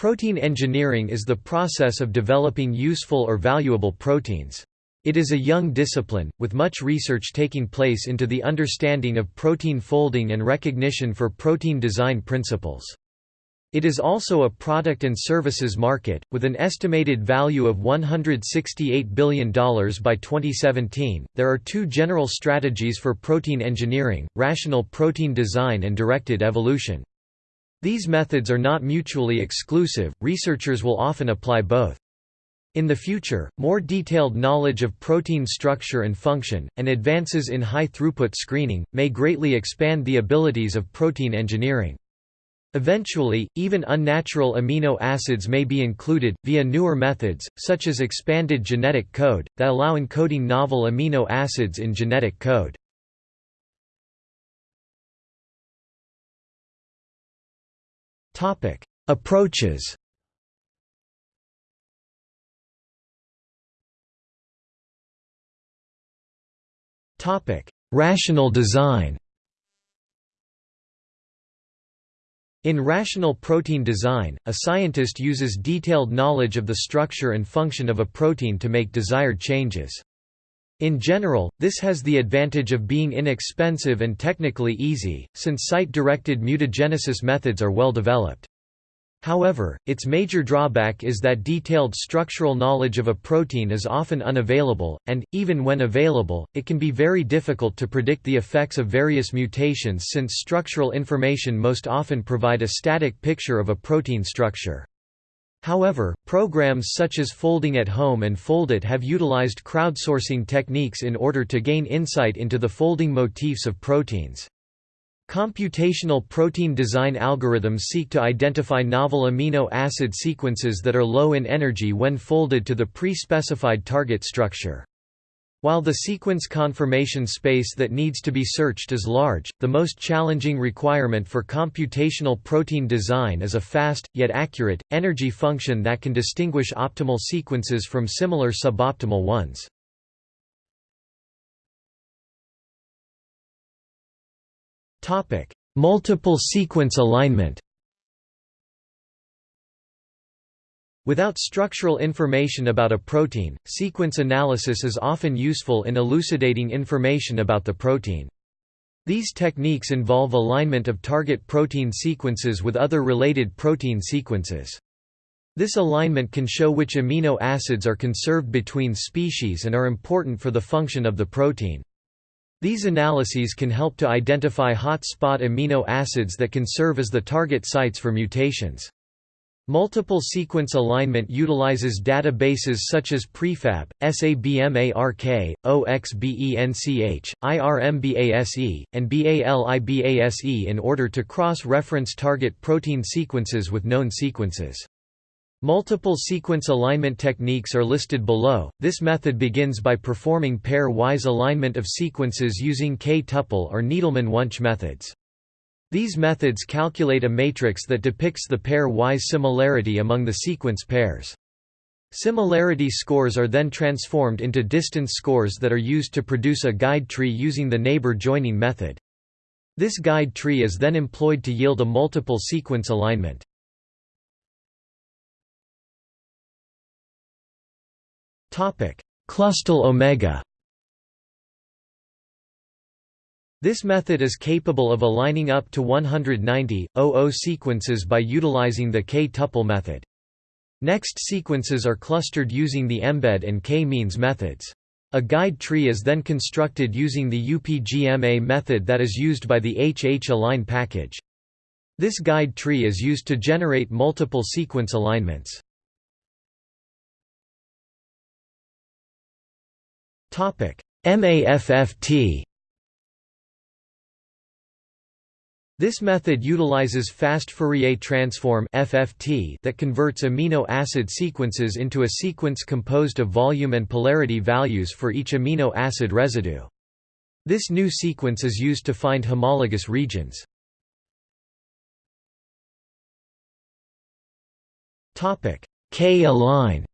Protein engineering is the process of developing useful or valuable proteins. It is a young discipline, with much research taking place into the understanding of protein folding and recognition for protein design principles. It is also a product and services market, with an estimated value of $168 billion by 2017. There are two general strategies for protein engineering rational protein design and directed evolution. These methods are not mutually exclusive, researchers will often apply both. In the future, more detailed knowledge of protein structure and function, and advances in high-throughput screening, may greatly expand the abilities of protein engineering. Eventually, even unnatural amino acids may be included, via newer methods, such as expanded genetic code, that allow encoding novel amino acids in genetic code. Approaches. Topic: Rational design. In rational protein design, a scientist uses detailed knowledge of the structure and function of a protein to make desired changes. In general, this has the advantage of being inexpensive and technically easy, since site-directed mutagenesis methods are well developed. However, its major drawback is that detailed structural knowledge of a protein is often unavailable, and, even when available, it can be very difficult to predict the effects of various mutations since structural information most often provide a static picture of a protein structure. However, programs such as Folding at Home and Foldit have utilized crowdsourcing techniques in order to gain insight into the folding motifs of proteins. Computational protein design algorithms seek to identify novel amino acid sequences that are low in energy when folded to the pre-specified target structure. While the sequence conformation space that needs to be searched is large, the most challenging requirement for computational protein design is a fast, yet accurate, energy function that can distinguish optimal sequences from similar suboptimal ones. Multiple sequence alignment. Without structural information about a protein, sequence analysis is often useful in elucidating information about the protein. These techniques involve alignment of target protein sequences with other related protein sequences. This alignment can show which amino acids are conserved between species and are important for the function of the protein. These analyses can help to identify hot-spot amino acids that can serve as the target sites for mutations. Multiple sequence alignment utilizes databases such as Prefab, SABMARK, OXBENCH, IRMBASE, and BALIBASE in order to cross-reference target protein sequences with known sequences. Multiple sequence alignment techniques are listed below. This method begins by performing pair-wise alignment of sequences using K-tuple or Needleman-Wunsch methods. These methods calculate a matrix that depicts the pair-wise similarity among the sequence pairs. Similarity scores are then transformed into distance scores that are used to produce a guide tree using the neighbor joining method. This guide tree is then employed to yield a multiple sequence alignment. Topic: Clustal omega This method is capable of aligning up to 190, 00 sequences by utilizing the K-tuple method. Next sequences are clustered using the embed and k-means methods. A guide tree is then constructed using the UPGMA method that is used by the HH-align package. This guide tree is used to generate multiple sequence alignments. MAFFT This method utilizes fast Fourier transform (FFT) that converts amino acid sequences into a sequence composed of volume and polarity values for each amino acid residue. This new sequence is used to find homologous regions. K-align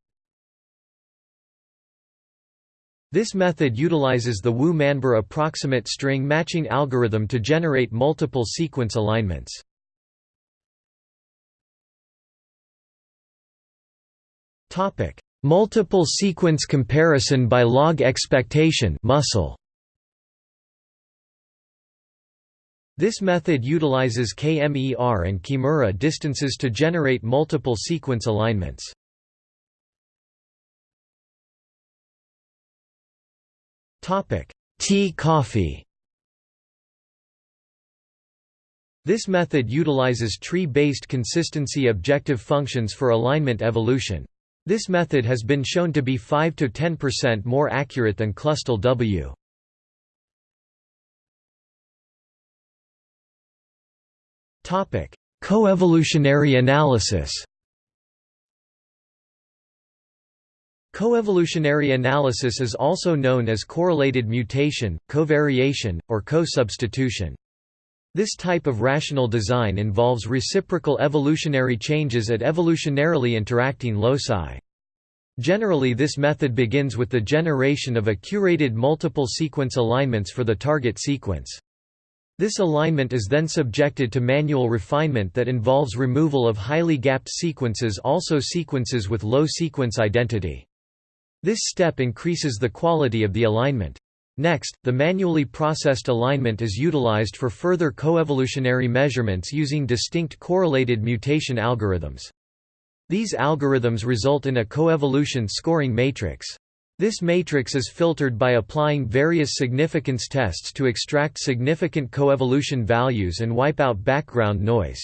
This method utilizes the Wu-Manber approximate string matching algorithm to generate multiple sequence alignments. Multiple sequence comparison by log expectation muscle. This method utilizes KMER and Kimura distances to generate multiple sequence alignments. T coffee This method utilizes tree-based consistency objective functions for alignment evolution. This method has been shown to be 5–10% more accurate than CLUSTAL W. Coevolutionary analysis Coevolutionary analysis is also known as correlated mutation, covariation, or co-substitution. This type of rational design involves reciprocal evolutionary changes at evolutionarily interacting loci. Generally this method begins with the generation of a curated multiple sequence alignments for the target sequence. This alignment is then subjected to manual refinement that involves removal of highly gapped sequences also sequences with low sequence identity. This step increases the quality of the alignment. Next, the manually processed alignment is utilized for further coevolutionary measurements using distinct correlated mutation algorithms. These algorithms result in a coevolution scoring matrix. This matrix is filtered by applying various significance tests to extract significant coevolution values and wipe out background noise.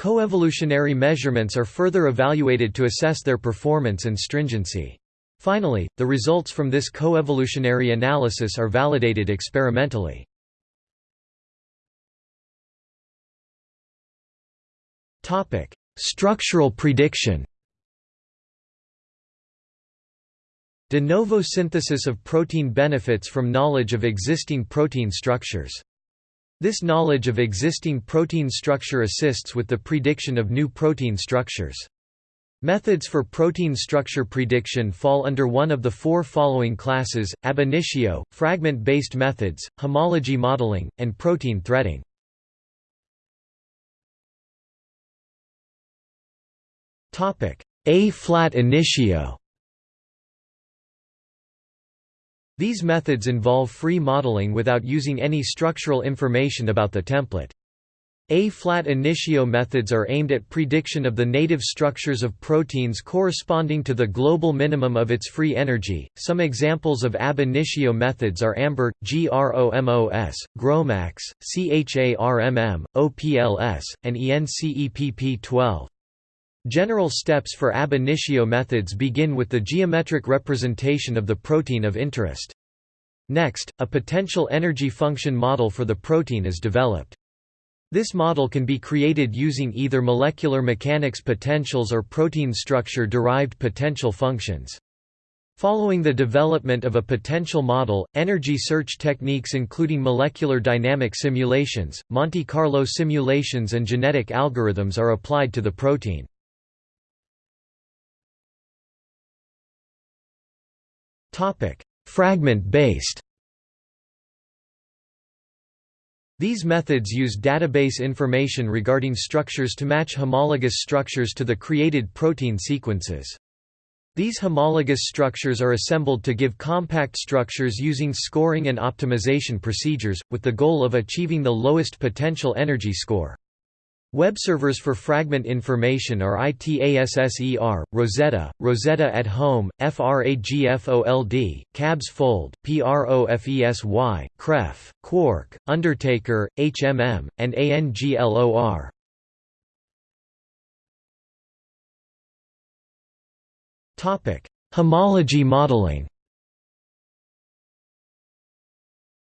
Coevolutionary measurements are further evaluated to assess their performance and stringency. Finally, the results from this coevolutionary analysis are validated experimentally. Structural prediction De novo synthesis of protein benefits from knowledge of existing protein structures. This knowledge of existing protein structure assists with the prediction of new protein structures. Methods for protein structure prediction fall under one of the four following classes, ab initio, fragment-based methods, homology modeling, and protein threading. A-flat initio These methods involve free modeling without using any structural information about the template. A-flat initio methods are aimed at prediction of the native structures of proteins corresponding to the global minimum of its free energy. Some examples of ab initio methods are AMBER, GROMOS, GROMACS, CHARMM, OPLS, and ENCEPP12. General steps for ab initio methods begin with the geometric representation of the protein of interest. Next, a potential energy function model for the protein is developed. This model can be created using either molecular mechanics potentials or protein structure-derived potential functions. Following the development of a potential model, energy search techniques including molecular dynamic simulations, Monte Carlo simulations and genetic algorithms are applied to the protein. Fragment-based These methods use database information regarding structures to match homologous structures to the created protein sequences. These homologous structures are assembled to give compact structures using scoring and optimization procedures, with the goal of achieving the lowest potential energy score. Web servers for fragment information are ITASSER, Rosetta, Rosetta at Home, FRAGFOLD, CABS Fold, PROFESY, CREF, Quark, Undertaker, HMM, and ANGLOR. Homology modeling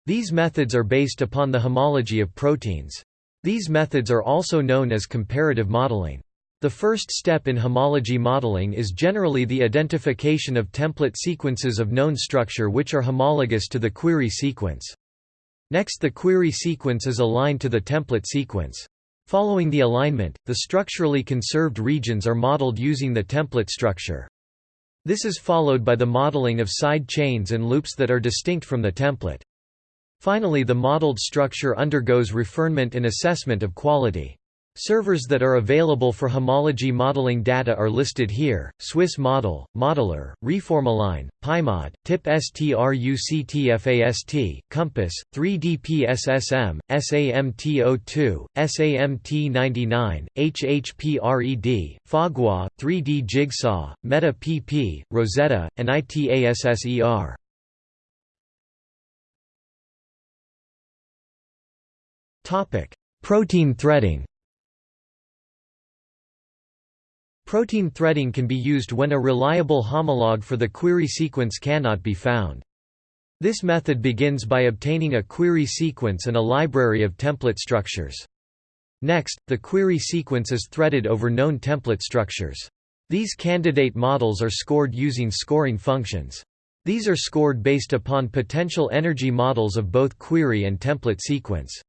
These methods are based upon the homology of proteins. These methods are also known as comparative modeling. The first step in homology modeling is generally the identification of template sequences of known structure which are homologous to the query sequence. Next the query sequence is aligned to the template sequence. Following the alignment, the structurally conserved regions are modeled using the template structure. This is followed by the modeling of side chains and loops that are distinct from the template. Finally the modeled structure undergoes refinement and assessment of quality. Servers that are available for homology modeling data are listed here, Swiss Model, Modeler, Reformalign, PyMod, TIP STRUCTFAST, Compass, 3DPSSM, SAMT02, SAMT99, HHPRED, Phagua, 3D Jigsaw, Meta PP, Rosetta, and ITASSER. Protein threading Protein threading can be used when a reliable homologue for the query sequence cannot be found. This method begins by obtaining a query sequence and a library of template structures. Next, the query sequence is threaded over known template structures. These candidate models are scored using scoring functions. These are scored based upon potential energy models of both query and template sequence.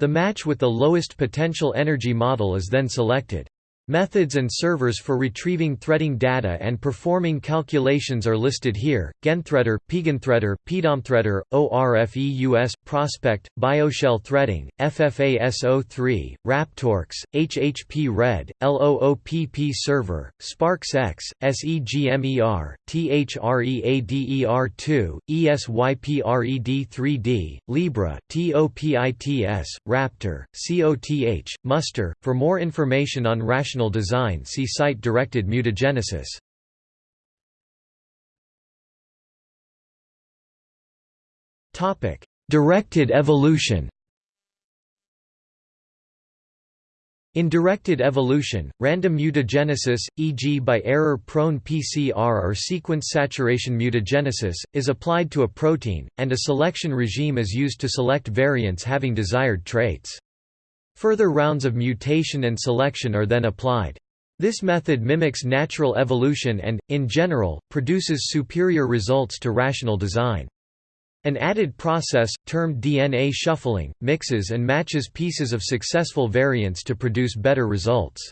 The match with the lowest potential energy model is then selected. Methods and servers for retrieving threading data and performing calculations are listed here, GenThreader, PiGenThreader, PDOMThreader, ORFEUS, Prospect, BioShell Threading, FFASO3, RapTorx, HHP-RED, LOOPP Server, SparksX, SEGMER, THREADER2, ESYPRED3D, Libra, TOPITS, Raptor, COTH, Muster. For more information on rational design see site-directed mutagenesis. Directed evolution In directed evolution, random mutagenesis, e.g. by error-prone PCR or sequence saturation mutagenesis, is applied to a protein, and a selection regime is used to select variants having desired traits. Further rounds of mutation and selection are then applied. This method mimics natural evolution and, in general, produces superior results to rational design. An added process, termed DNA shuffling, mixes and matches pieces of successful variants to produce better results.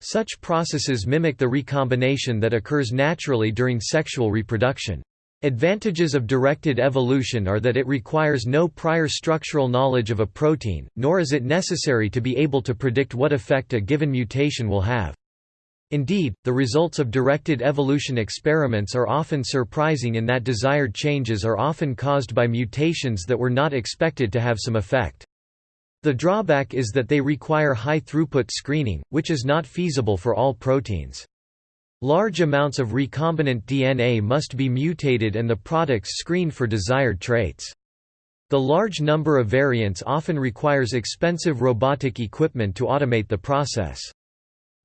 Such processes mimic the recombination that occurs naturally during sexual reproduction. Advantages of directed evolution are that it requires no prior structural knowledge of a protein, nor is it necessary to be able to predict what effect a given mutation will have. Indeed, the results of directed evolution experiments are often surprising in that desired changes are often caused by mutations that were not expected to have some effect. The drawback is that they require high-throughput screening, which is not feasible for all proteins. Large amounts of recombinant DNA must be mutated and the products screened for desired traits. The large number of variants often requires expensive robotic equipment to automate the process.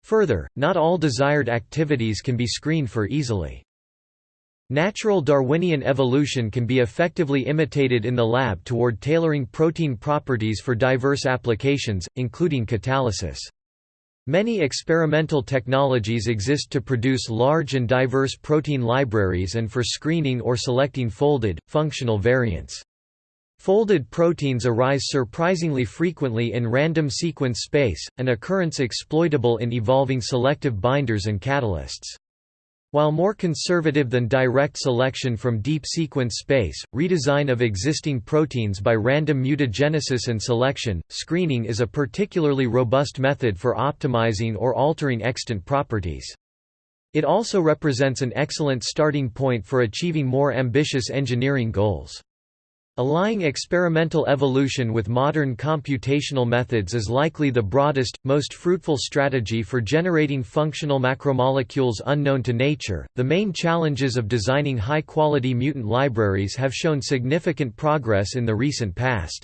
Further, not all desired activities can be screened for easily. Natural Darwinian evolution can be effectively imitated in the lab toward tailoring protein properties for diverse applications, including catalysis. Many experimental technologies exist to produce large and diverse protein libraries and for screening or selecting folded, functional variants. Folded proteins arise surprisingly frequently in random sequence space, an occurrence exploitable in evolving selective binders and catalysts. While more conservative than direct selection from deep sequence space, redesign of existing proteins by random mutagenesis and selection, screening is a particularly robust method for optimizing or altering extant properties. It also represents an excellent starting point for achieving more ambitious engineering goals. Allying experimental evolution with modern computational methods is likely the broadest, most fruitful strategy for generating functional macromolecules unknown to nature. The main challenges of designing high quality mutant libraries have shown significant progress in the recent past.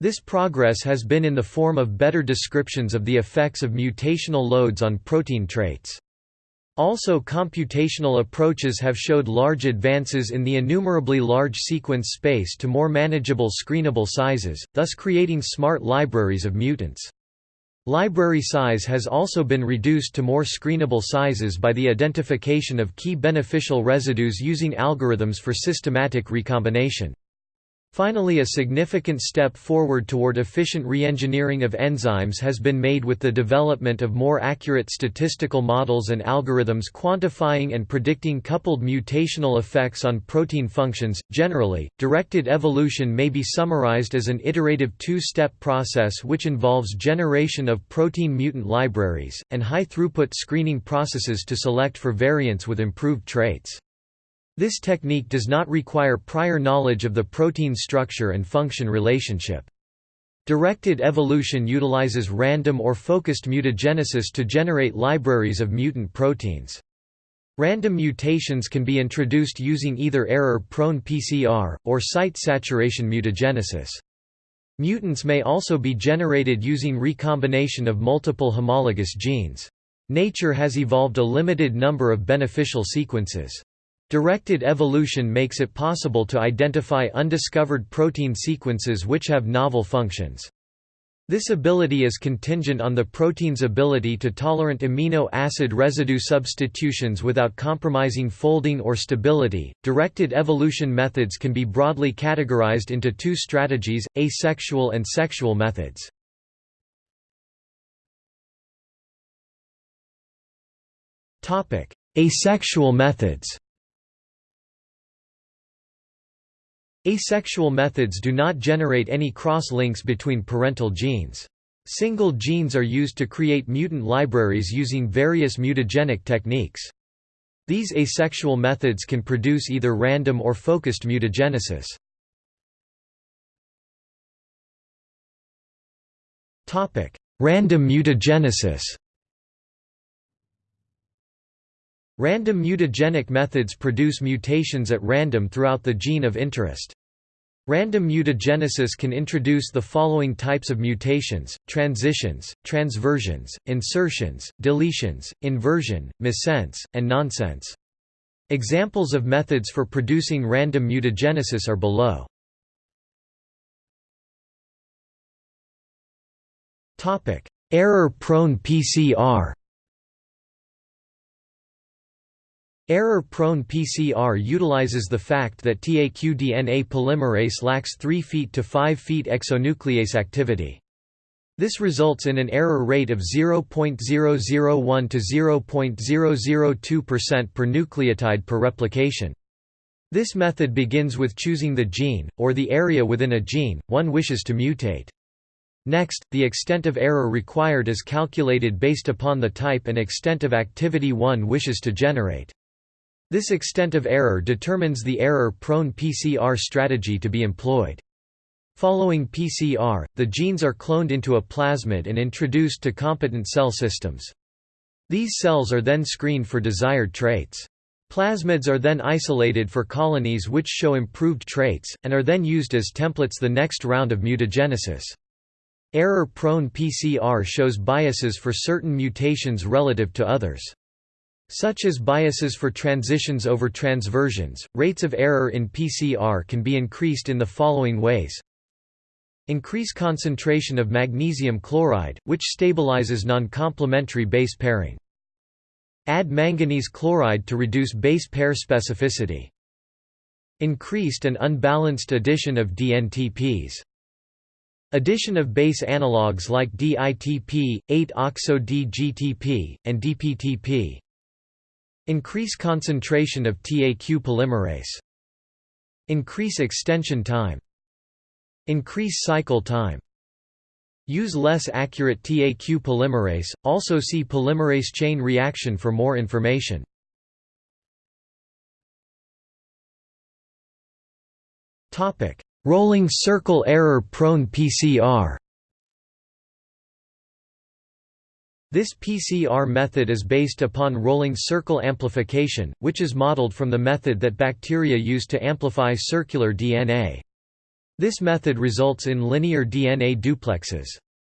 This progress has been in the form of better descriptions of the effects of mutational loads on protein traits. Also computational approaches have showed large advances in the innumerably large sequence space to more manageable screenable sizes, thus creating smart libraries of mutants. Library size has also been reduced to more screenable sizes by the identification of key beneficial residues using algorithms for systematic recombination. Finally a significant step forward toward efficient reengineering of enzymes has been made with the development of more accurate statistical models and algorithms quantifying and predicting coupled mutational effects on protein functions. Generally, directed evolution may be summarized as an iterative two-step process which involves generation of protein mutant libraries, and high-throughput screening processes to select for variants with improved traits. This technique does not require prior knowledge of the protein structure and function relationship. Directed evolution utilizes random or focused mutagenesis to generate libraries of mutant proteins. Random mutations can be introduced using either error-prone PCR, or site saturation mutagenesis. Mutants may also be generated using recombination of multiple homologous genes. Nature has evolved a limited number of beneficial sequences. Directed evolution makes it possible to identify undiscovered protein sequences which have novel functions. This ability is contingent on the protein's ability to tolerate amino acid residue substitutions without compromising folding or stability. Directed evolution methods can be broadly categorized into two strategies, asexual and sexual methods. Topic: Asexual methods. Asexual methods do not generate any cross-links between parental genes. Single genes are used to create mutant libraries using various mutagenic techniques. These asexual methods can produce either random or focused mutagenesis. Random mutagenesis Random mutagenic methods produce mutations at random throughout the gene of interest. Random mutagenesis can introduce the following types of mutations, transitions, transversions, insertions, deletions, inversion, missense, and nonsense. Examples of methods for producing random mutagenesis are below. Error-prone PCR Error-prone PCR utilizes the fact that TAQ-DNA polymerase lacks 3 feet to 5 feet exonuclease activity. This results in an error rate of 0.001 to 0.002% per nucleotide per replication. This method begins with choosing the gene, or the area within a gene, one wishes to mutate. Next, the extent of error required is calculated based upon the type and extent of activity one wishes to generate. This extent of error determines the error-prone PCR strategy to be employed. Following PCR, the genes are cloned into a plasmid and introduced to competent cell systems. These cells are then screened for desired traits. Plasmids are then isolated for colonies which show improved traits, and are then used as templates the next round of mutagenesis. Error-prone PCR shows biases for certain mutations relative to others. Such as biases for transitions over transversions, rates of error in PCR can be increased in the following ways. Increase concentration of magnesium chloride, which stabilizes non-complementary base pairing. Add manganese chloride to reduce base pair specificity. Increased and unbalanced addition of DNTPs. Addition of base analogues like DITP, 8-oxo-DGTP, and DPTP. Increase concentration of TAQ polymerase. Increase extension time. Increase cycle time. Use less accurate TAQ polymerase, also see polymerase chain reaction for more information. Topic: Rolling circle error-prone PCR This PCR method is based upon rolling circle amplification, which is modeled from the method that bacteria use to amplify circular DNA. This method results in linear DNA duplexes.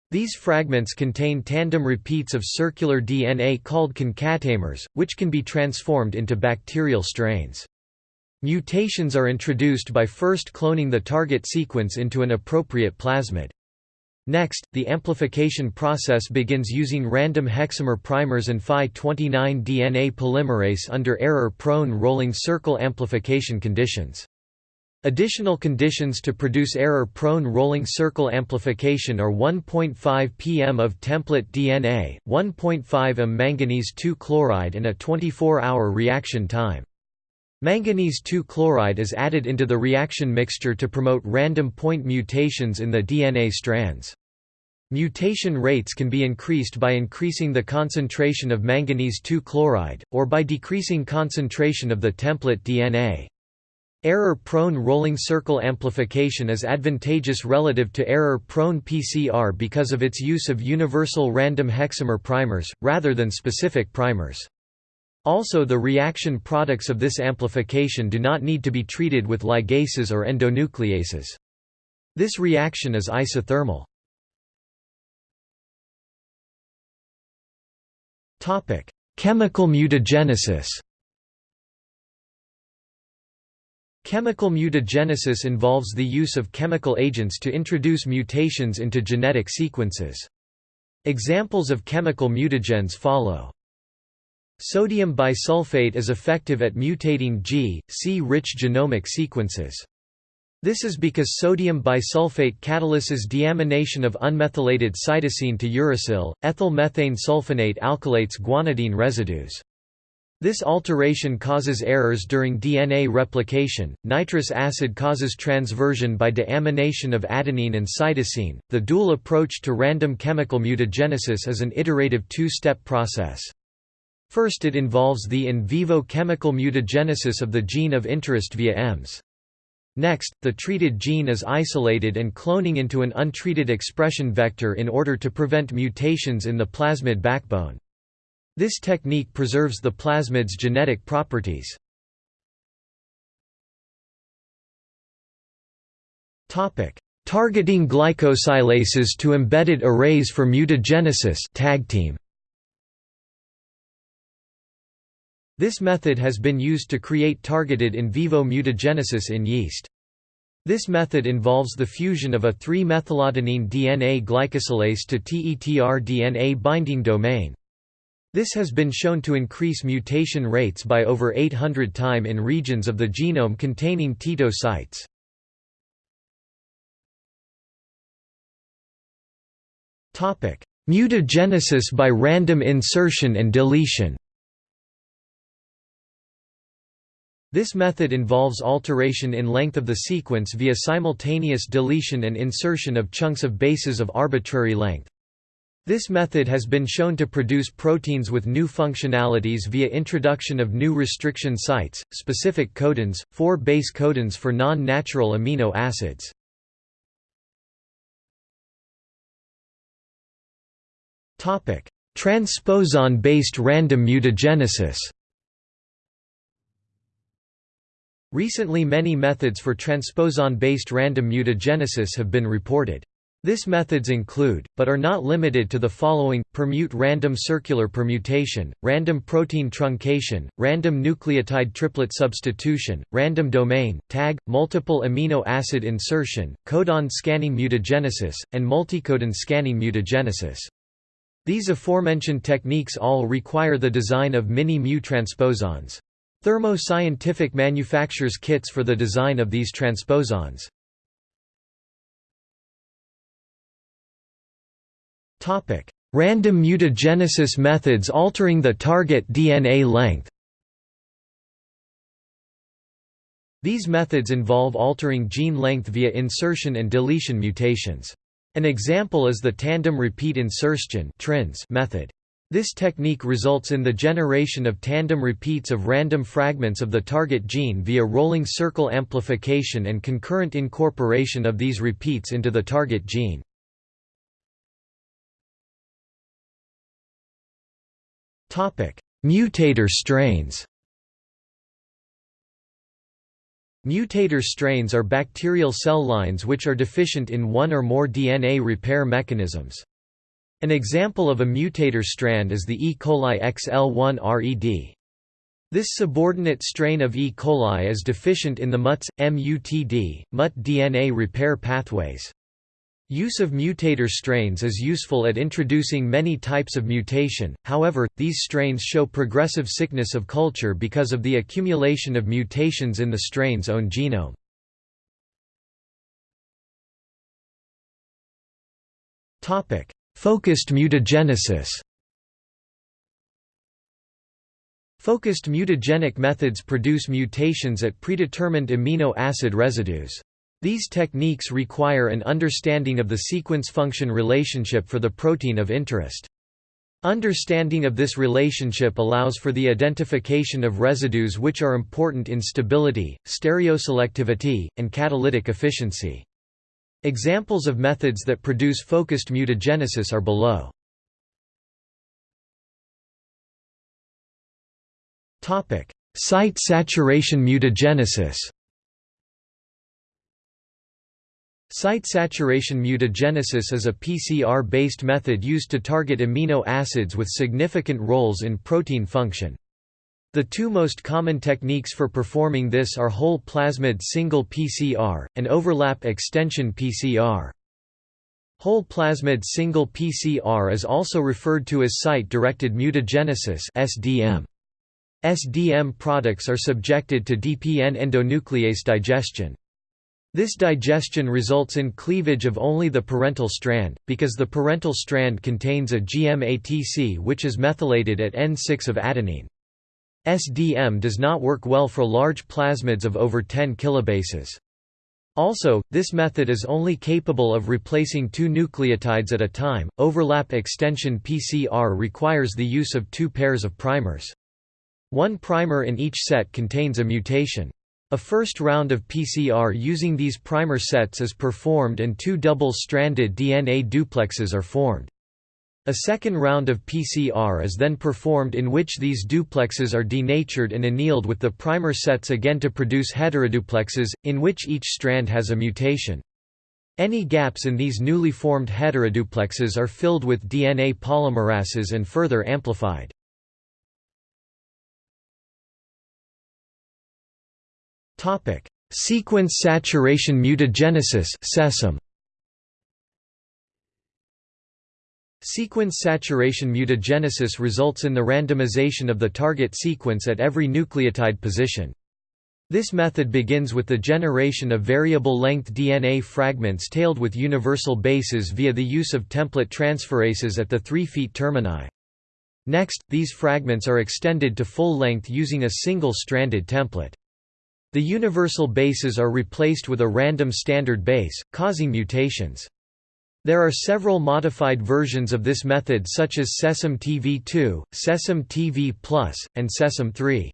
These fragments contain tandem repeats of circular DNA called concatamers, which can be transformed into bacterial strains. Mutations are introduced by first cloning the target sequence into an appropriate plasmid. Next, the amplification process begins using random hexamer primers and Phi-29 DNA polymerase under error-prone rolling circle amplification conditions. Additional conditions to produce error-prone rolling circle amplification are 1.5 pm of template DNA, 1.5 m manganese 2 chloride and a 24-hour reaction time. Manganese 2 chloride is added into the reaction mixture to promote random point mutations in the DNA strands. Mutation rates can be increased by increasing the concentration of manganese 2 chloride, or by decreasing concentration of the template DNA. Error-prone rolling circle amplification is advantageous relative to error-prone PCR because of its use of universal random hexamer primers, rather than specific primers. Also the reaction products of this amplification do not need to be treated with ligases or endonucleases. This reaction is isothermal. Chemical mutagenesis Chemical mutagenesis involves the use of chemical agents to introduce mutations into genetic sequences. Examples of chemical mutagens follow. Sodium bisulfate is effective at mutating G, C-rich genomic sequences. This is because sodium bisulfate catalyses deamination of unmethylated cytosine to uracil, ethyl methane sulfonate alkylates guanidine residues. This alteration causes errors during DNA replication. Nitrous acid causes transversion by deamination of adenine and cytosine. The dual approach to random chemical mutagenesis is an iterative two step process. First, it involves the in vivo chemical mutagenesis of the gene of interest via EMS. Next, the treated gene is isolated and cloning into an untreated expression vector in order to prevent mutations in the plasmid backbone. This technique preserves the plasmid's genetic properties. Targeting glycosylases to embedded arrays for mutagenesis tag team. This method has been used to create targeted in vivo mutagenesis in yeast. This method involves the fusion of a 3-methyladenine DNA glycosylase to TETR DNA binding domain. This has been shown to increase mutation rates by over 800 time in regions of the genome containing TETO sites. Mutagenesis by random insertion and deletion This method involves alteration in length of the sequence via simultaneous deletion and insertion of chunks of bases of arbitrary length. This method has been shown to produce proteins with new functionalities via introduction of new restriction sites, specific codons, 4 base codons for non-natural amino acids. Transposon-based random mutagenesis Recently many methods for transposon-based random mutagenesis have been reported. This methods include, but are not limited to the following, permute random circular permutation, random protein truncation, random nucleotide triplet substitution, random domain, tag, multiple amino acid insertion, codon scanning mutagenesis, and multicodon scanning mutagenesis. These aforementioned techniques all require the design of mini-mu transposons. Thermo Scientific manufactures kits for the design of these transposons. Random mutagenesis methods altering the target DNA length These methods involve altering gene length via insertion and deletion mutations. An example is the tandem repeat insertion method. This technique results in the generation of tandem repeats of random fragments of the target gene via rolling circle amplification and concurrent incorporation of these repeats into the target gene. Mutator strains Mutator strains are bacterial cell lines which are deficient in one or more DNA repair mechanisms. An example of a mutator strand is the E. coli XL1-RED. This subordinate strain of E. coli is deficient in the MUTS, MUTD, MUT DNA repair pathways. Use of mutator strains is useful at introducing many types of mutation, however, these strains show progressive sickness of culture because of the accumulation of mutations in the strain's own genome. Focused mutagenesis Focused mutagenic methods produce mutations at predetermined amino acid residues. These techniques require an understanding of the sequence-function relationship for the protein of interest. Understanding of this relationship allows for the identification of residues which are important in stability, stereoselectivity, and catalytic efficiency. Examples of methods that produce focused mutagenesis are below. Topic: Site saturation mutagenesis Site saturation mutagenesis is a PCR-based method used to target amino acids with significant roles in protein function. The two most common techniques for performing this are whole plasmid single PCR, and overlap extension PCR. Whole plasmid single PCR is also referred to as site-directed mutagenesis SDM. SDM products are subjected to DPN endonuclease digestion. This digestion results in cleavage of only the parental strand, because the parental strand contains a GMATC which is methylated at N6 of adenine. SDM does not work well for large plasmids of over 10 kilobases. Also, this method is only capable of replacing two nucleotides at a time. Overlap extension PCR requires the use of two pairs of primers. One primer in each set contains a mutation. A first round of PCR using these primer sets is performed and two double-stranded DNA duplexes are formed. A second round of PCR is then performed in which these duplexes are denatured and annealed with the primer sets again to produce heteroduplexes, in which each strand has a mutation. Any gaps in these newly formed heteroduplexes are filled with DNA polymerases and further amplified. Sequence saturation mutagenesis Sequence saturation mutagenesis results in the randomization of the target sequence at every nucleotide position. This method begins with the generation of variable-length DNA fragments tailed with universal bases via the use of template transferases at the 3' feet termini. Next, these fragments are extended to full length using a single-stranded template. The universal bases are replaced with a random standard base, causing mutations. There are several modified versions of this method such as SESM TV2, SESM TV Plus, and SESM 3.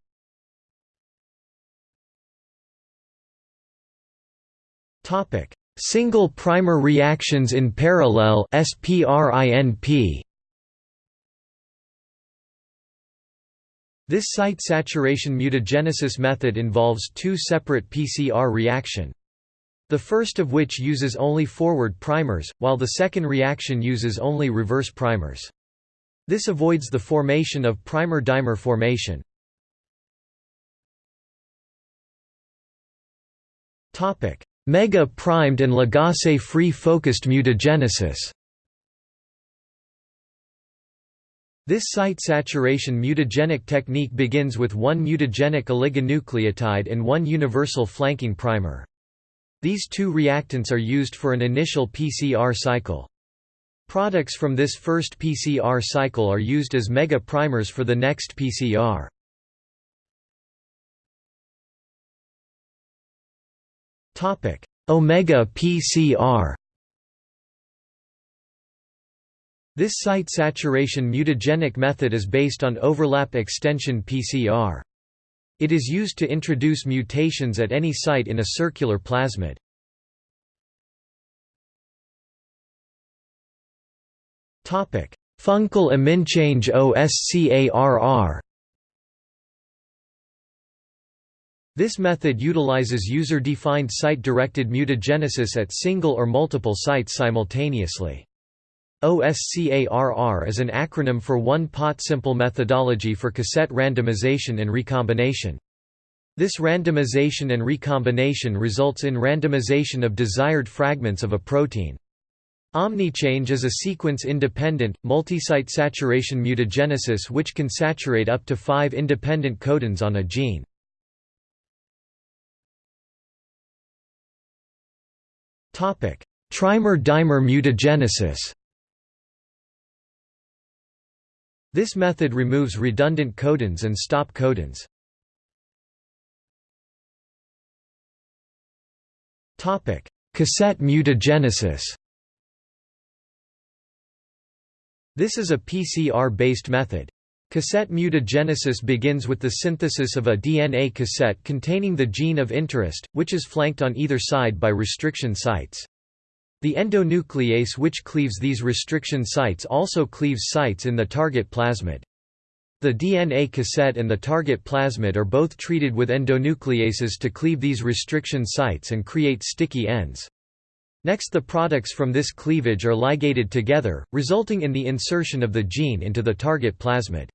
Topic: Single primer reactions in parallel SPRINP. This site saturation mutagenesis method involves two separate PCR reaction. The first of which uses only forward primers, while the second reaction uses only reverse primers. This avoids the formation of primer-dimer formation. Mega-primed and Lagasse-free focused mutagenesis This site saturation mutagenic technique begins with one mutagenic oligonucleotide and one universal flanking primer. These two reactants are used for an initial PCR cycle. Products from this first PCR cycle are used as mega primers for the next PCR. Omega PCR This site saturation mutagenic method is based on overlap extension PCR. It is used to introduce mutations at any site in a circular plasmid. Funkel aminchange OSCARR This method utilizes user-defined site-directed mutagenesis at single or multiple sites simultaneously. OSCARR is an acronym for one-pot simple methodology for cassette randomization and recombination. This randomization and recombination results in randomization of desired fragments of a protein. Omnichange is a sequence-independent, multisite saturation mutagenesis which can saturate up to five independent codons on a gene. Trimer-dimer mutagenesis This method removes redundant codons and stop codons. Topic: Cassette mutagenesis This is a PCR-based method. Cassette mutagenesis begins with the synthesis of a DNA cassette containing the gene of interest, which is flanked on either side by restriction sites. The endonuclease which cleaves these restriction sites also cleaves sites in the target plasmid. The DNA cassette and the target plasmid are both treated with endonucleases to cleave these restriction sites and create sticky ends. Next the products from this cleavage are ligated together, resulting in the insertion of the gene into the target plasmid.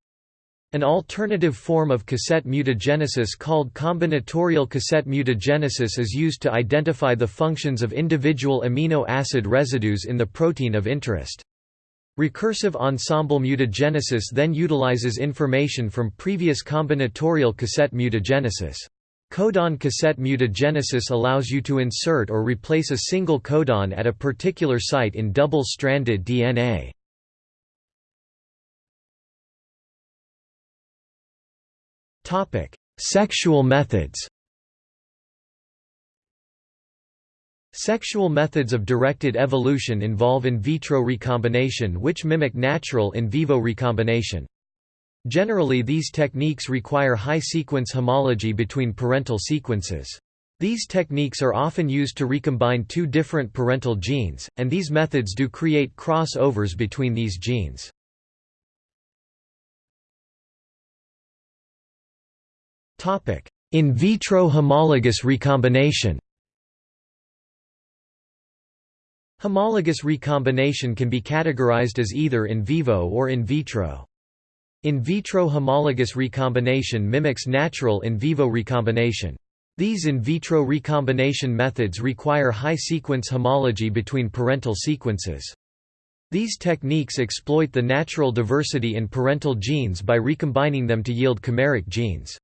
An alternative form of cassette mutagenesis called combinatorial cassette mutagenesis is used to identify the functions of individual amino acid residues in the protein of interest. Recursive ensemble mutagenesis then utilizes information from previous combinatorial cassette mutagenesis. Codon cassette mutagenesis allows you to insert or replace a single codon at a particular site in double-stranded DNA. Sexual methods Sexual methods of directed evolution involve in vitro recombination which mimic natural in vivo recombination. Generally these techniques require high-sequence homology between parental sequences. These techniques are often used to recombine two different parental genes, and these methods do create cross-overs between these genes. In vitro homologous recombination Homologous recombination can be categorized as either in vivo or in vitro. In vitro homologous recombination mimics natural in vivo recombination. These in vitro recombination methods require high sequence homology between parental sequences. These techniques exploit the natural diversity in parental genes by recombining them to yield chimeric genes.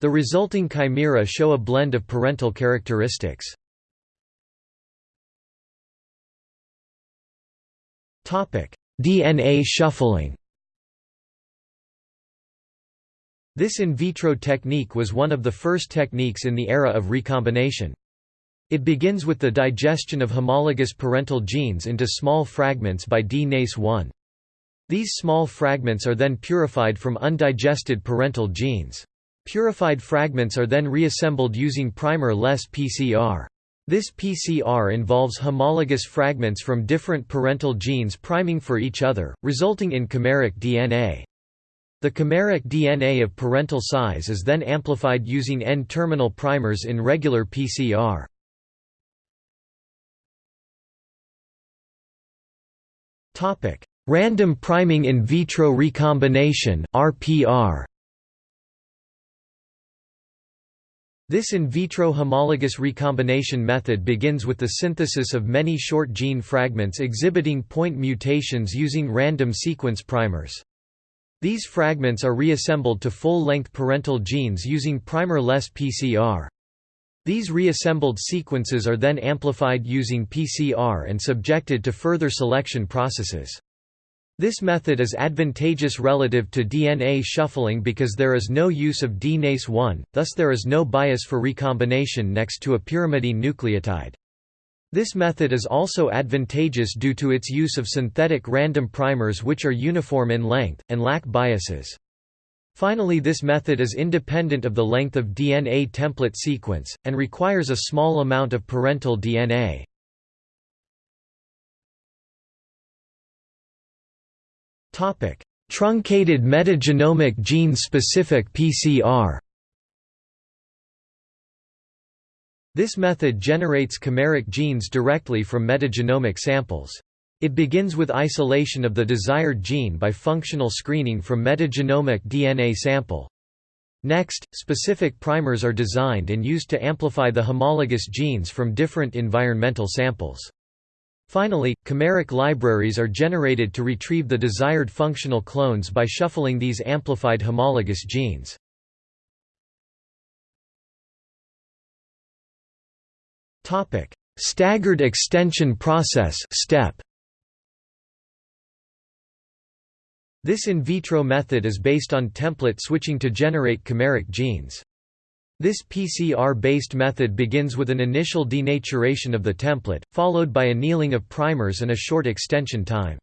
The resulting chimera show a blend of parental characteristics. DNA shuffling This in vitro technique was one of the first techniques in the era of recombination. It begins with the digestion of homologous parental genes into small fragments by DNase-1. These small fragments are then purified from undigested parental genes. Purified fragments are then reassembled using primer-less PCR. This PCR involves homologous fragments from different parental genes priming for each other, resulting in chimeric DNA. The chimeric DNA of parental size is then amplified using N-terminal primers in regular PCR. Random priming in vitro recombination RPR. This in vitro homologous recombination method begins with the synthesis of many short gene fragments exhibiting point mutations using random sequence primers. These fragments are reassembled to full-length parental genes using primer-less PCR. These reassembled sequences are then amplified using PCR and subjected to further selection processes. This method is advantageous relative to DNA shuffling because there is no use of DNase-1, thus there is no bias for recombination next to a pyrimidine nucleotide. This method is also advantageous due to its use of synthetic random primers which are uniform in length, and lack biases. Finally this method is independent of the length of DNA template sequence, and requires a small amount of parental DNA. Truncated metagenomic gene-specific PCR This method generates chimeric genes directly from metagenomic samples. It begins with isolation of the desired gene by functional screening from metagenomic DNA sample. Next, specific primers are designed and used to amplify the homologous genes from different environmental samples. Finally, chimeric libraries are generated to retrieve the desired functional clones by shuffling these amplified homologous genes. Staggered extension process STEP This in vitro method is based on template switching to generate chimeric genes. This PCR-based method begins with an initial denaturation of the template, followed by annealing of primers and a short extension time.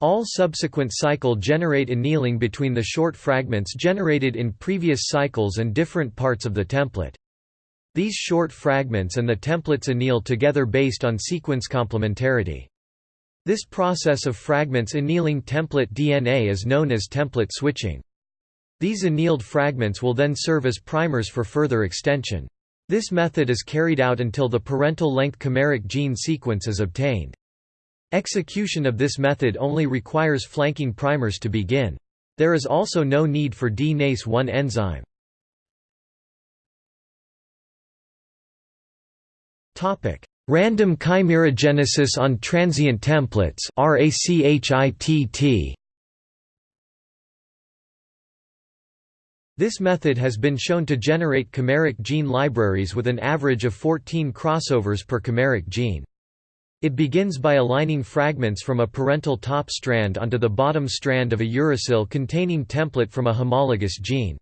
All subsequent cycle generate annealing between the short fragments generated in previous cycles and different parts of the template. These short fragments and the templates anneal together based on sequence complementarity. This process of fragments annealing template DNA is known as template switching. These annealed fragments will then serve as primers for further extension. This method is carried out until the parental length chimeric gene sequence is obtained. Execution of this method only requires flanking primers to begin. There is also no need for DNase-1 enzyme. Random chimerogenesis on transient templates This method has been shown to generate chimeric gene libraries with an average of 14 crossovers per chimeric gene. It begins by aligning fragments from a parental top strand onto the bottom strand of a uracil containing template from a homologous gene.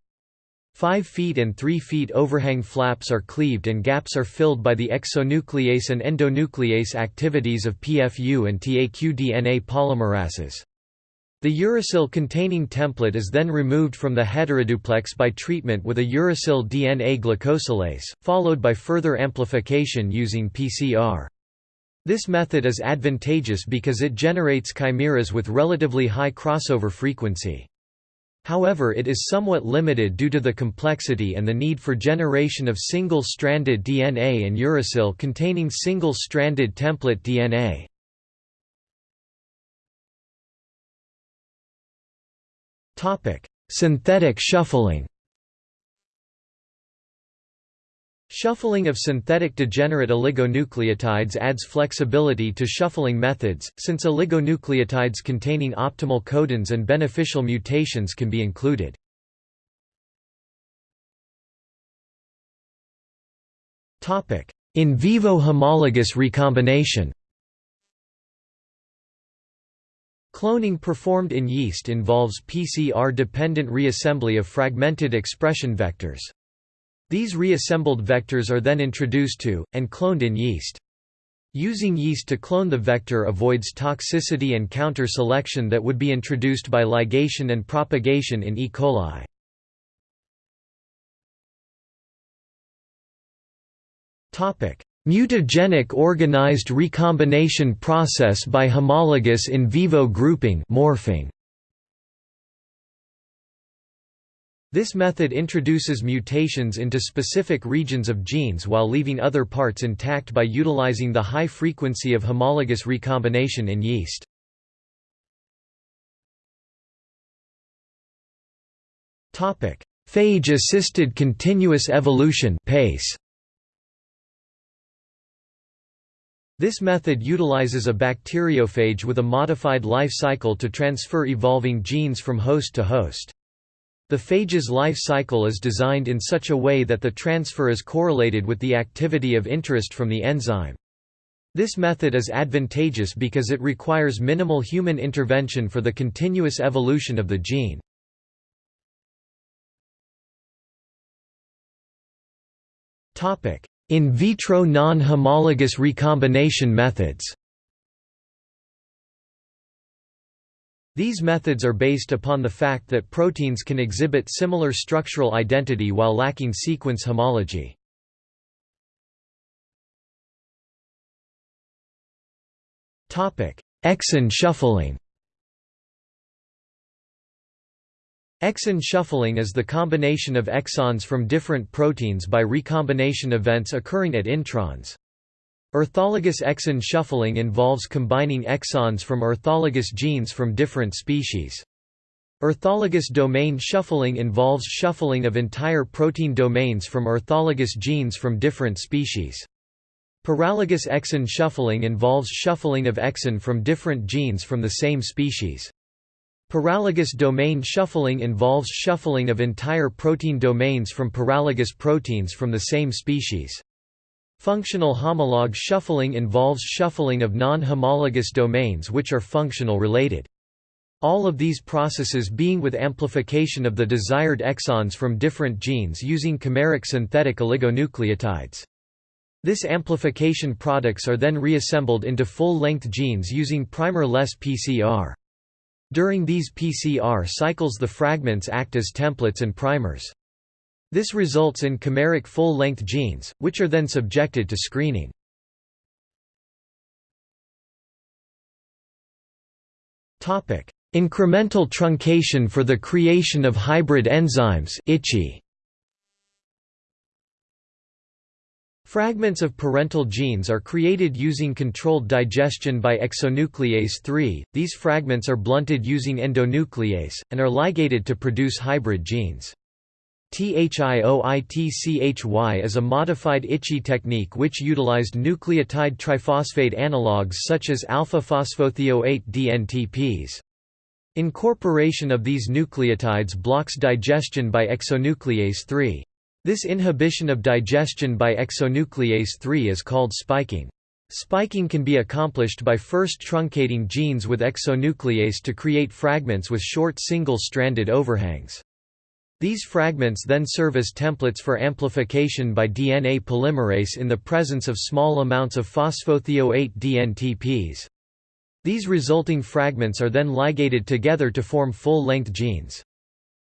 5 feet and 3 feet overhang flaps are cleaved and gaps are filled by the exonuclease and endonuclease activities of PFU and TAQ-DNA polymerases. The uracil containing template is then removed from the heteroduplex by treatment with a uracil DNA glycosylase, followed by further amplification using PCR. This method is advantageous because it generates chimeras with relatively high crossover frequency. However it is somewhat limited due to the complexity and the need for generation of single-stranded DNA and uracil containing single-stranded template DNA. Synthetic shuffling Shuffling of synthetic degenerate oligonucleotides adds flexibility to shuffling methods, since oligonucleotides containing optimal codons and beneficial mutations can be included. In vivo homologous recombination Cloning performed in yeast involves PCR-dependent reassembly of fragmented expression vectors. These reassembled vectors are then introduced to, and cloned in yeast. Using yeast to clone the vector avoids toxicity and counter-selection that would be introduced by ligation and propagation in E. coli. Mutagenic organized recombination process by homologous in vivo grouping morphing. This method introduces mutations into specific regions of genes while leaving other parts intact by utilizing the high frequency of homologous recombination in yeast. Phage-assisted continuous evolution PACE. This method utilizes a bacteriophage with a modified life cycle to transfer evolving genes from host to host. The phage's life cycle is designed in such a way that the transfer is correlated with the activity of interest from the enzyme. This method is advantageous because it requires minimal human intervention for the continuous evolution of the gene. In vitro non-homologous recombination methods These methods are based upon the fact that proteins can exhibit similar structural identity while lacking sequence homology. Exon shuffling Exon shuffling is the combination of exons from different proteins by recombination events occurring at introns. Orthologous exon shuffling involves combining exons from orthologous genes from different species. Orthologous domain shuffling involves shuffling of entire protein domains from orthologous genes from different species. Paralogous exon shuffling involves shuffling of exon from different genes from the same species. Paralogous domain shuffling involves shuffling of entire protein domains from paralogous proteins from the same species. Functional homolog shuffling involves shuffling of non-homologous domains which are functional related. All of these processes being with amplification of the desired exons from different genes using chimeric synthetic oligonucleotides. This amplification products are then reassembled into full-length genes using primer-less PCR. During these PCR cycles the fragments act as templates and primers. This results in chimeric full-length genes, which are then subjected to screening. Incremental truncation for the creation of hybrid enzymes ICHE. Fragments of parental genes are created using controlled digestion by exonuclease 3, these fragments are blunted using endonuclease, and are ligated to produce hybrid genes. THIOITCHY is a modified ICHE technique which utilized nucleotide triphosphate analogues such as alpha-phosphothioate DNTPs. Incorporation of these nucleotides blocks digestion by exonuclease 3. This inhibition of digestion by exonuclease 3 is called spiking. Spiking can be accomplished by first truncating genes with exonuclease to create fragments with short single-stranded overhangs. These fragments then serve as templates for amplification by DNA polymerase in the presence of small amounts of phosphothioate DNTPs. These resulting fragments are then ligated together to form full-length genes.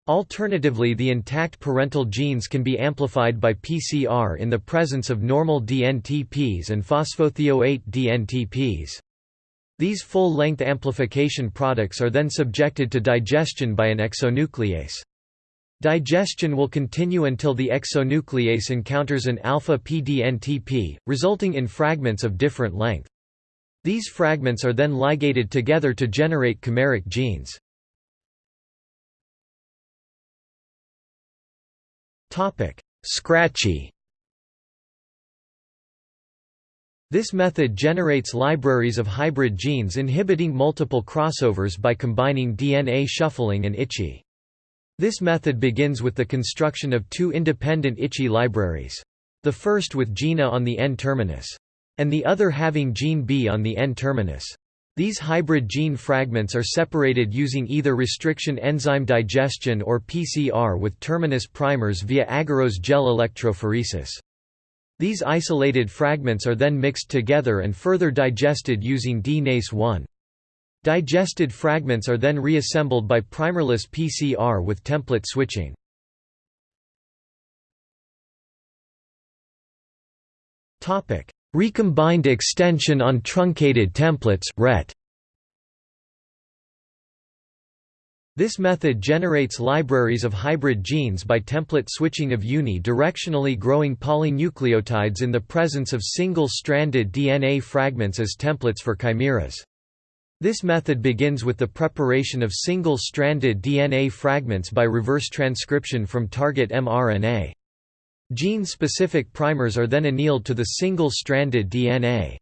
Alternatively the intact parental genes can be amplified by PCR in the presence of normal DNTPs and phosphothioate DNTPs. These full-length amplification products are then subjected to digestion by an exonuclease. Digestion will continue until the exonuclease encounters an alpha-PDNTP, resulting in fragments of different length. These fragments are then ligated together to generate chimeric genes. Scratchy This method generates libraries of hybrid genes inhibiting multiple crossovers by combining DNA shuffling and ICHE. This method begins with the construction of two independent ICHE libraries. The first with gene A on the N-terminus. And the other having gene B on the N-terminus. These hybrid gene fragments are separated using either restriction enzyme digestion or PCR with terminus primers via agarose gel electrophoresis. These isolated fragments are then mixed together and further digested using DNase-1. Digested fragments are then reassembled by primerless PCR with template switching. Recombined extension on truncated templates RET. This method generates libraries of hybrid genes by template switching of uni-directionally growing polynucleotides in the presence of single-stranded DNA fragments as templates for chimeras. This method begins with the preparation of single-stranded DNA fragments by reverse transcription from target mRNA. Gene-specific primers are then annealed to the single-stranded DNA.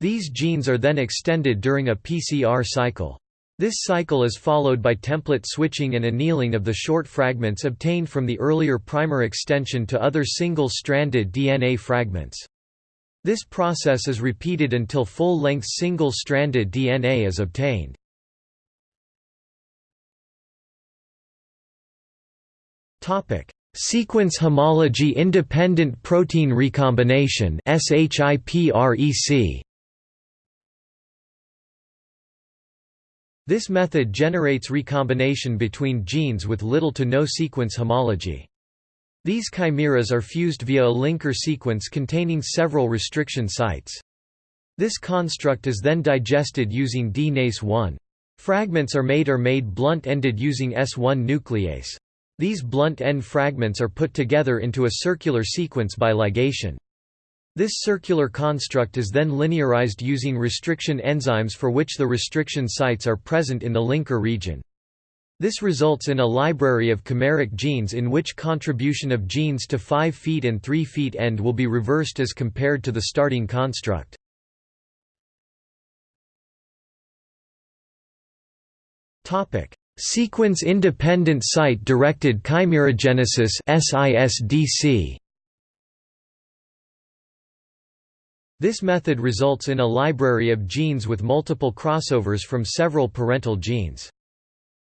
These genes are then extended during a PCR cycle. This cycle is followed by template switching and annealing of the short fragments obtained from the earlier primer extension to other single-stranded DNA fragments. This process is repeated until full-length single-stranded DNA is obtained. Topic: Sequence homology independent protein recombination This method generates recombination between genes with little to no sequence homology. These chimeras are fused via a linker sequence containing several restriction sites. This construct is then digested using DNase-1. Fragments are made or made blunt-ended using S1 nuclease. These blunt end fragments are put together into a circular sequence by ligation. This circular construct is then linearized using restriction enzymes for which the restriction sites are present in the linker region. This results in a library of chimeric genes in which contribution of genes to 5' and 3' end will be reversed as compared to the starting construct. Topic: Sequence-independent site-directed chimerogenesis SISDC. This method results in a library of genes with multiple crossovers from several parental genes.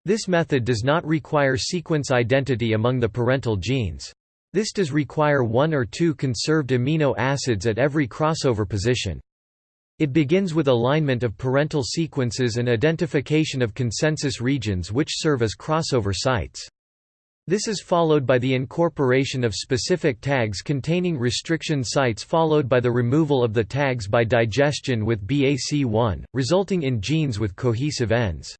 This method does not require sequence identity among the parental genes. This does require one or two conserved amino acids at every crossover position. It begins with alignment of parental sequences and identification of consensus regions which serve as crossover sites. This is followed by the incorporation of specific tags containing restriction sites followed by the removal of the tags by digestion with BAC1, resulting in genes with cohesive ends.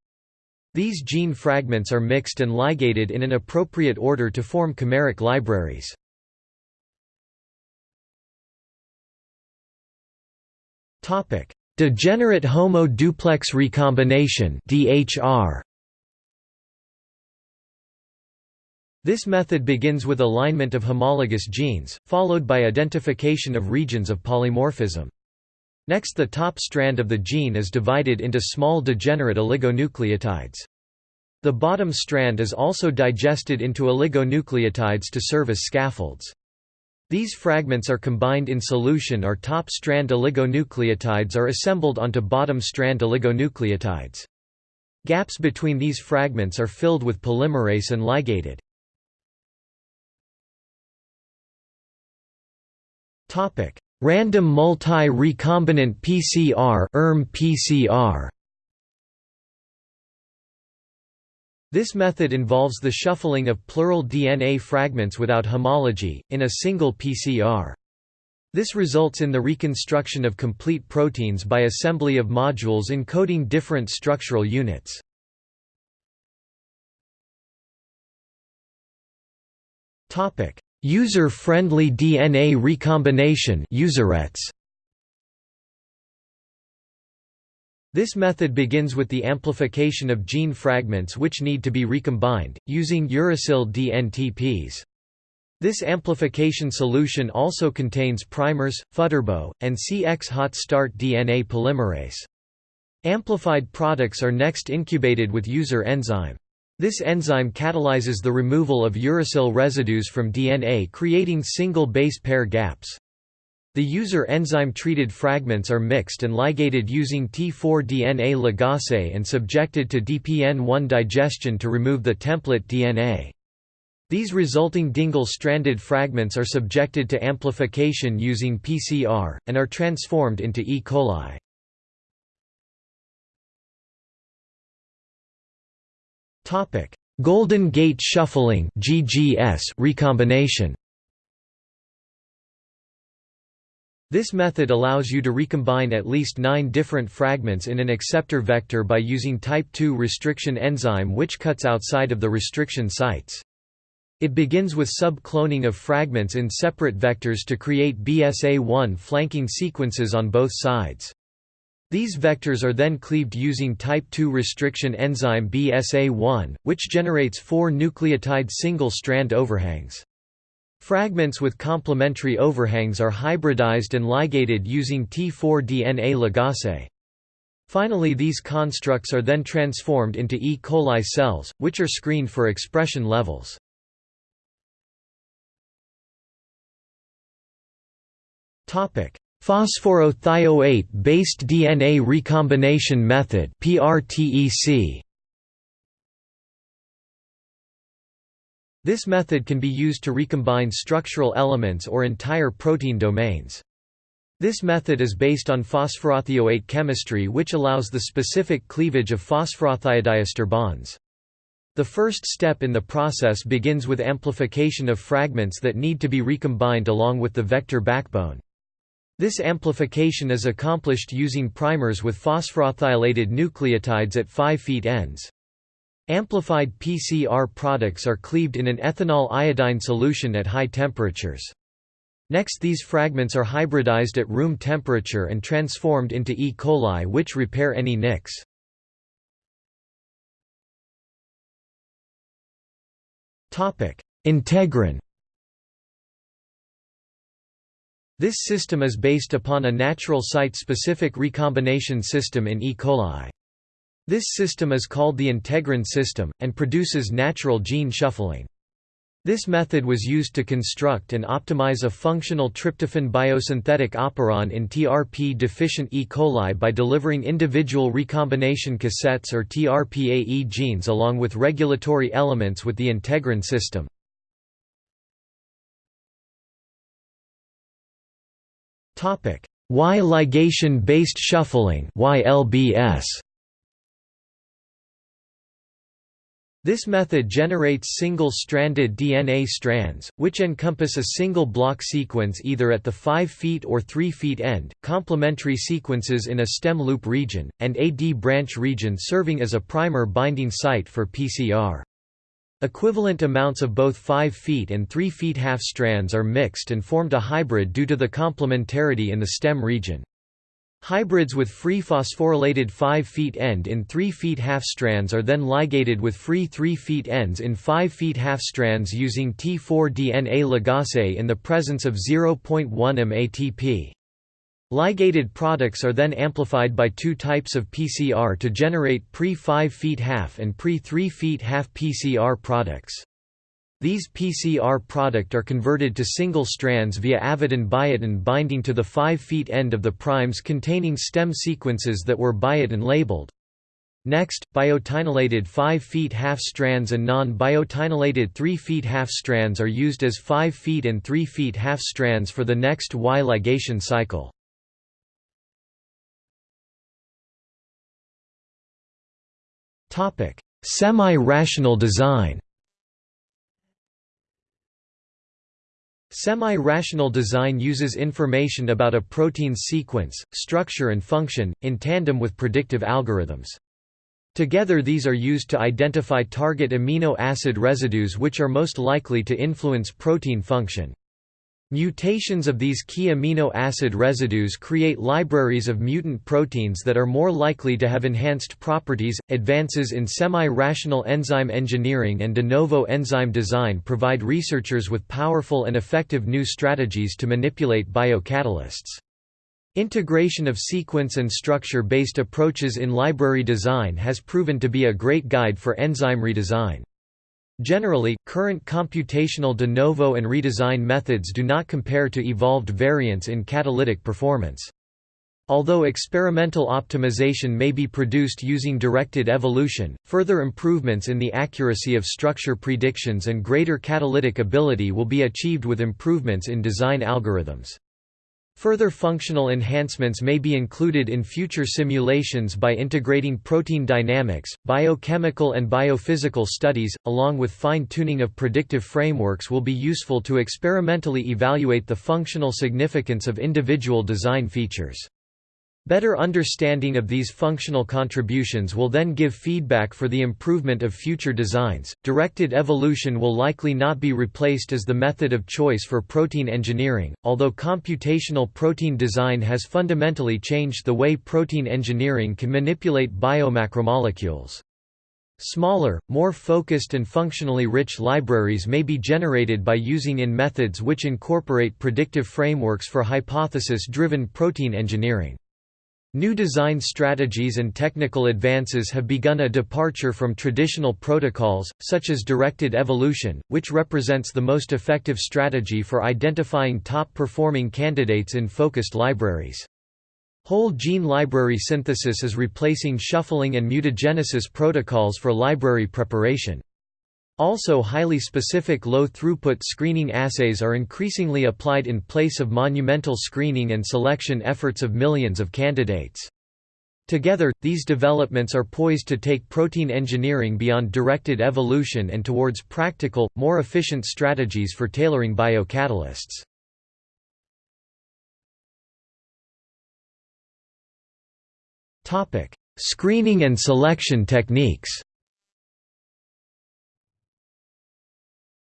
These gene fragments are mixed and ligated in an appropriate order to form chimeric libraries. Degenerate homo-duplex recombination DHR. This method begins with alignment of homologous genes, followed by identification of regions of polymorphism. Next the top strand of the gene is divided into small degenerate oligonucleotides. The bottom strand is also digested into oligonucleotides to serve as scaffolds. These fragments are combined in solution or top strand oligonucleotides are assembled onto bottom strand oligonucleotides. Gaps between these fragments are filled with polymerase and ligated. Random multi-recombinant PCR ERM PCR This method involves the shuffling of plural DNA fragments without homology, in a single PCR. This results in the reconstruction of complete proteins by assembly of modules encoding different structural units. User-friendly DNA recombination userets. This method begins with the amplification of gene fragments which need to be recombined, using uracil DNTPs. This amplification solution also contains primers, Futterbo, and CX hot start DNA polymerase. Amplified products are next incubated with user enzyme. This enzyme catalyzes the removal of uracil residues from DNA creating single base pair gaps. The user enzyme-treated fragments are mixed and ligated using T4-DNA ligase and subjected to DPN1 digestion to remove the template DNA. These resulting Dingle-stranded fragments are subjected to amplification using PCR, and are transformed into E. coli. Golden gate shuffling (GGS) recombination. This method allows you to recombine at least nine different fragments in an acceptor vector by using type II restriction enzyme which cuts outside of the restriction sites. It begins with sub-cloning of fragments in separate vectors to create BSA1 flanking sequences on both sides. These vectors are then cleaved using type II restriction enzyme BSA1, which generates four nucleotide single-strand overhangs. Fragments with complementary overhangs are hybridized and ligated using T4-DNA ligase. Finally these constructs are then transformed into E. coli cells, which are screened for expression levels. Phosphorothioate-based DNA recombination method PRTEC. This method can be used to recombine structural elements or entire protein domains. This method is based on phosphorothioate chemistry which allows the specific cleavage of phosphorothiodiester bonds. The first step in the process begins with amplification of fragments that need to be recombined along with the vector backbone. This amplification is accomplished using primers with phosphorethylated nucleotides at 5' ends. Amplified PCR products are cleaved in an ethanol iodine solution at high temperatures. Next these fragments are hybridized at room temperature and transformed into E. coli which repair any nicks. Integrin This system is based upon a natural site-specific recombination system in E. coli. This system is called the integrin system, and produces natural gene shuffling. This method was used to construct and optimize a functional tryptophan biosynthetic operon in TRP-deficient E. coli by delivering individual recombination cassettes or TRPAE genes along with regulatory elements with the integrin system. Y ligation-based shuffling YLBS This method generates single-stranded DNA strands, which encompass a single block sequence either at the 5' feet or 3' feet end, complementary sequences in a stem loop region, and a D branch region serving as a primer binding site for PCR. Equivalent amounts of both 5' feet and 3' feet half strands are mixed and formed a hybrid due to the complementarity in the stem region. Hybrids with free phosphorylated 5' feet end in 3' feet half strands are then ligated with free 3' feet ends in 5' feet half strands using T4 DNA ligase in the presence of 0.1 m ATP. Ligated products are then amplified by two types of PCR to generate pre-5' feet half and pre-3' feet half PCR products. These PCR product are converted to single strands via avidin-biotin binding to the 5' end of the primes containing stem sequences that were biotin labeled. Next, biotinylated 5 feet half strands and non-biotinylated 3 feet half strands are used as 5 feet and 3 feet half strands for the next Y ligation cycle. Semi-rational design Semi-rational design uses information about a protein's sequence, structure and function, in tandem with predictive algorithms. Together these are used to identify target amino acid residues which are most likely to influence protein function. Mutations of these key amino acid residues create libraries of mutant proteins that are more likely to have enhanced properties. Advances in semi rational enzyme engineering and de novo enzyme design provide researchers with powerful and effective new strategies to manipulate biocatalysts. Integration of sequence and structure based approaches in library design has proven to be a great guide for enzyme redesign. Generally, current computational de novo and redesign methods do not compare to evolved variants in catalytic performance. Although experimental optimization may be produced using directed evolution, further improvements in the accuracy of structure predictions and greater catalytic ability will be achieved with improvements in design algorithms. Further functional enhancements may be included in future simulations by integrating protein dynamics, biochemical and biophysical studies, along with fine-tuning of predictive frameworks will be useful to experimentally evaluate the functional significance of individual design features. Better understanding of these functional contributions will then give feedback for the improvement of future designs. Directed evolution will likely not be replaced as the method of choice for protein engineering, although computational protein design has fundamentally changed the way protein engineering can manipulate biomacromolecules. Smaller, more focused and functionally rich libraries may be generated by using in methods which incorporate predictive frameworks for hypothesis-driven protein engineering. New design strategies and technical advances have begun a departure from traditional protocols, such as directed evolution, which represents the most effective strategy for identifying top-performing candidates in focused libraries. Whole gene library synthesis is replacing shuffling and mutagenesis protocols for library preparation. Also highly specific low-throughput screening assays are increasingly applied in place of monumental screening and selection efforts of millions of candidates. Together, these developments are poised to take protein engineering beyond directed evolution and towards practical, more efficient strategies for tailoring biocatalysts. Screening and selection techniques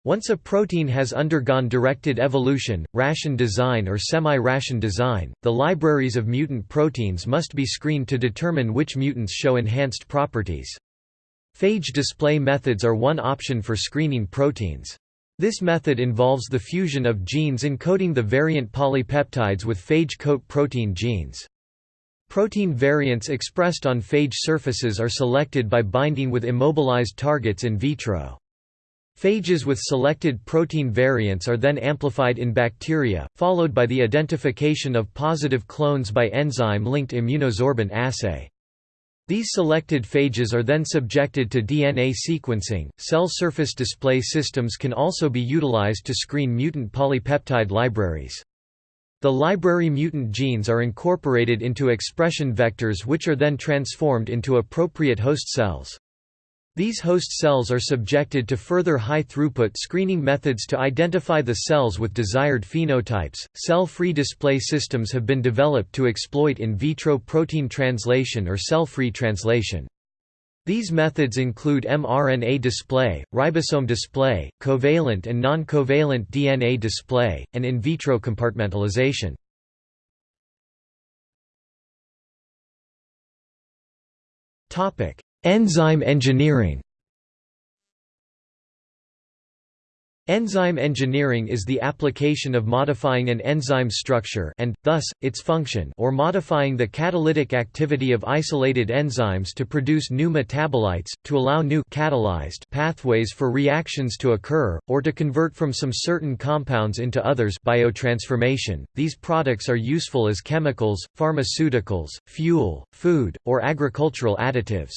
Once a protein has undergone directed evolution, ration design or semi-ration design, the libraries of mutant proteins must be screened to determine which mutants show enhanced properties. Phage display methods are one option for screening proteins. This method involves the fusion of genes encoding the variant polypeptides with phage coat protein genes. Protein variants expressed on phage surfaces are selected by binding with immobilized targets in vitro. Phages with selected protein variants are then amplified in bacteria, followed by the identification of positive clones by enzyme-linked immunosorbent assay. These selected phages are then subjected to DNA sequencing. Cell surface display systems can also be utilized to screen mutant polypeptide libraries. The library mutant genes are incorporated into expression vectors which are then transformed into appropriate host cells. These host cells are subjected to further high-throughput screening methods to identify the cells with desired phenotypes. Cell-free display systems have been developed to exploit in vitro protein translation or cell-free translation. These methods include mRNA display, ribosome display, covalent and non-covalent DNA display, and in vitro compartmentalization. Topic: Enzyme engineering Enzyme engineering is the application of modifying an enzyme's structure and, thus, its function or modifying the catalytic activity of isolated enzymes to produce new metabolites, to allow new catalyzed pathways for reactions to occur, or to convert from some certain compounds into others biotransformation. .These products are useful as chemicals, pharmaceuticals, fuel, food, or agricultural additives.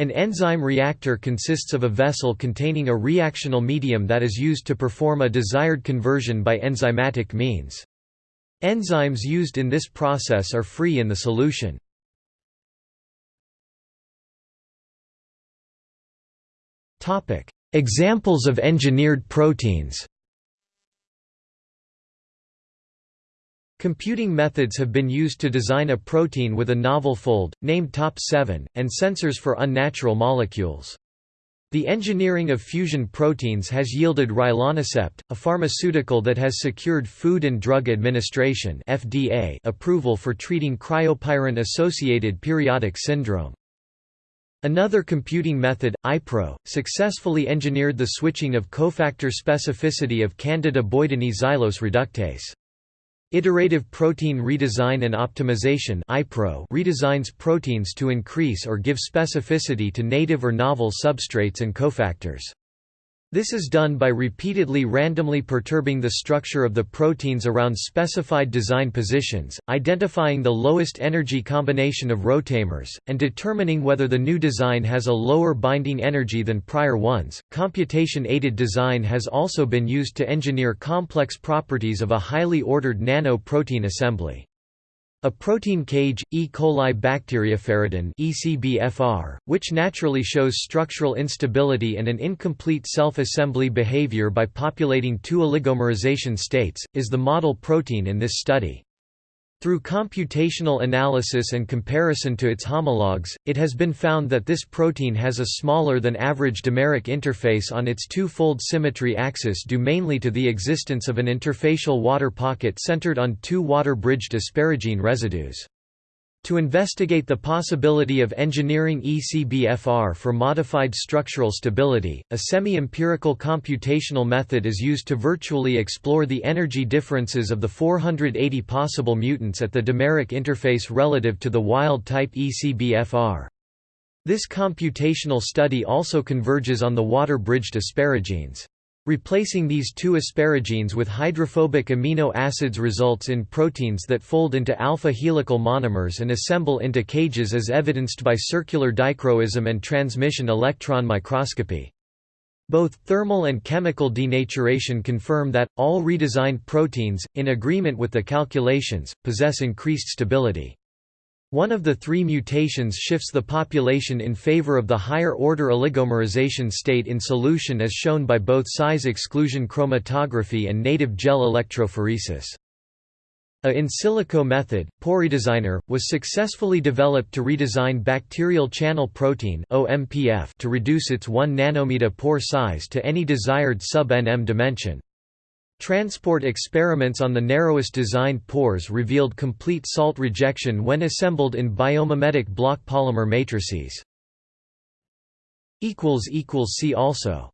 An enzyme reactor consists of a vessel containing a reactional medium that is used to perform a desired conversion by enzymatic means. Enzymes used in this process are free in the solution. Examples of engineered proteins Computing methods have been used to design a protein with a novel fold, named TOP7, and sensors for unnatural molecules. The engineering of fusion proteins has yielded rilonacept, a pharmaceutical that has secured Food and Drug Administration (FDA) approval for treating cryopyrin-associated periodic syndrome. Another computing method, iPro, successfully engineered the switching of cofactor specificity of Candida boydini xylose reductase. Iterative Protein Redesign and Optimization redesigns proteins to increase or give specificity to native or novel substrates and cofactors. This is done by repeatedly randomly perturbing the structure of the proteins around specified design positions, identifying the lowest energy combination of rotamers, and determining whether the new design has a lower binding energy than prior ones. Computation aided design has also been used to engineer complex properties of a highly ordered nano-protein assembly. A protein cage, E. coli bacterioferidin (ECBFR), which naturally shows structural instability and an incomplete self-assembly behavior by populating two oligomerization states, is the model protein in this study. Through computational analysis and comparison to its homologs, it has been found that this protein has a smaller than average dimeric interface on its two-fold symmetry axis due mainly to the existence of an interfacial water pocket centered on two water-bridged asparagine residues. To investigate the possibility of engineering ECBFR for modified structural stability, a semi-empirical computational method is used to virtually explore the energy differences of the 480 possible mutants at the dimeric interface relative to the wild-type ECBFR. This computational study also converges on the water-bridged asparagines. Replacing these two asparagines with hydrophobic amino acids results in proteins that fold into alpha helical monomers and assemble into cages as evidenced by circular dichroism and transmission electron microscopy. Both thermal and chemical denaturation confirm that, all redesigned proteins, in agreement with the calculations, possess increased stability. One of the three mutations shifts the population in favor of the higher-order oligomerization state in solution as shown by both size exclusion chromatography and native gel electrophoresis. A in silico method, POREdesigner, was successfully developed to redesign bacterial channel protein to reduce its 1 nanometer pore size to any desired sub-nm dimension. Transport experiments on the narrowest designed pores revealed complete salt rejection when assembled in biomimetic block polymer matrices. See also